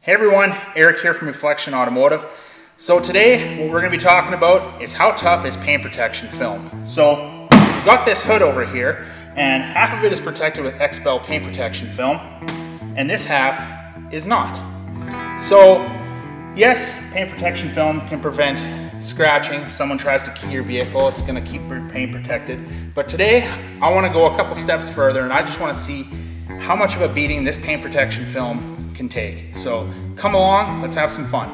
Hey everyone, Eric here from Inflection Automotive. So today what we're going to be talking about is how tough is paint protection film. So got this hood over here and half of it is protected with XPEL paint protection film and this half is not. So yes, paint protection film can prevent scratching. Someone tries to key your vehicle, it's going to keep your paint protected. But today I want to go a couple steps further and I just want to see how much of a beating this paint protection film can take. So come along, let's have some fun.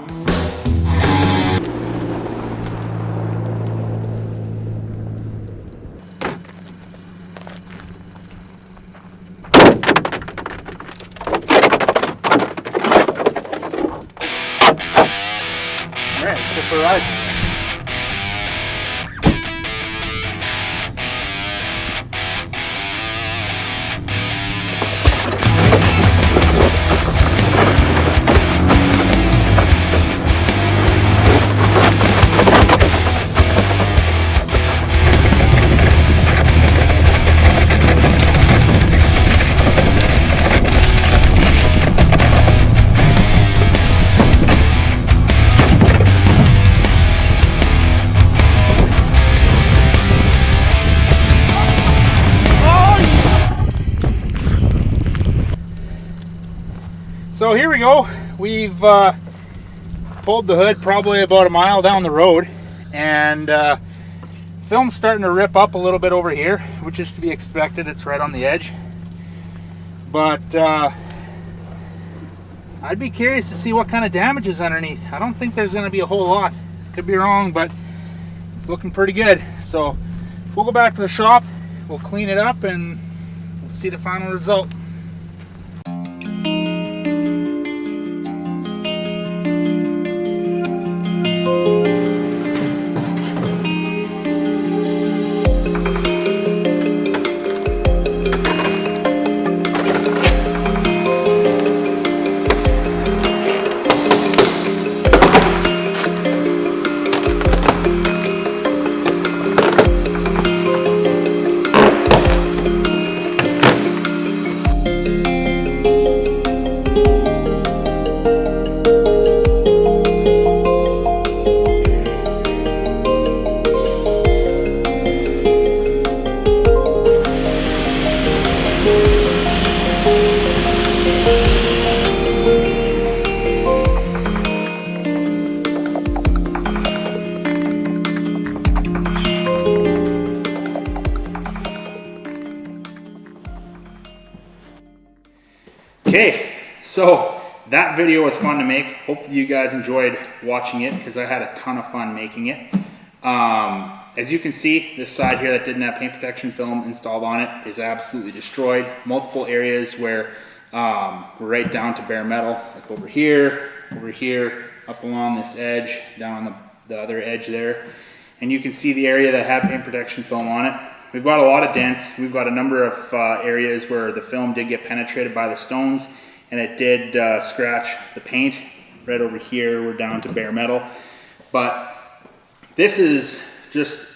All right, let's go for a ride. So here we go. We've uh, pulled the hood probably about a mile down the road and uh, film's starting to rip up a little bit over here, which is to be expected. It's right on the edge. But uh, I'd be curious to see what kind of damage is underneath. I don't think there's going to be a whole lot. Could be wrong, but it's looking pretty good. So we'll go back to the shop, we'll clean it up, and we'll see the final result. Okay, so that video was fun to make. Hopefully you guys enjoyed watching it because I had a ton of fun making it. Um, as you can see, this side here that didn't have paint protection film installed on it is absolutely destroyed. Multiple areas where um, we're right down to bare metal, like over here, over here, up along this edge, down on the, the other edge there. And you can see the area that had paint protection film on it. We've got a lot of dents. We've got a number of uh, areas where the film did get penetrated by the stones and it did uh, scratch the paint. Right over here, we're down to bare metal. But this is just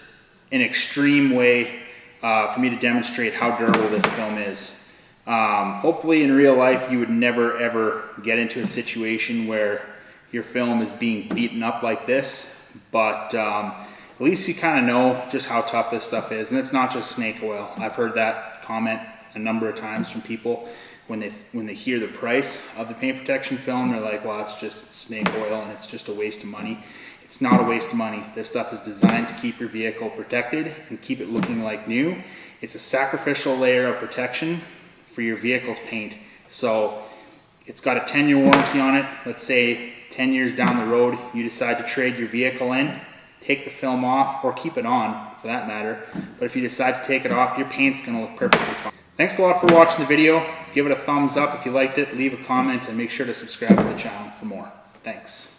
an extreme way uh, for me to demonstrate how durable this film is. Um, hopefully in real life, you would never ever get into a situation where your film is being beaten up like this. But um, at least you kind of know just how tough this stuff is. And it's not just snake oil. I've heard that comment a number of times from people when they when they hear the price of the paint protection film. They're like, well, it's just snake oil and it's just a waste of money. It's not a waste of money. This stuff is designed to keep your vehicle protected and keep it looking like new. It's a sacrificial layer of protection for your vehicle's paint. So it's got a 10 year warranty on it. Let's say 10 years down the road, you decide to trade your vehicle in take the film off or keep it on for that matter. But if you decide to take it off, your paint's gonna look perfectly fine. Thanks a lot for watching the video. Give it a thumbs up if you liked it, leave a comment, and make sure to subscribe to the channel for more. Thanks.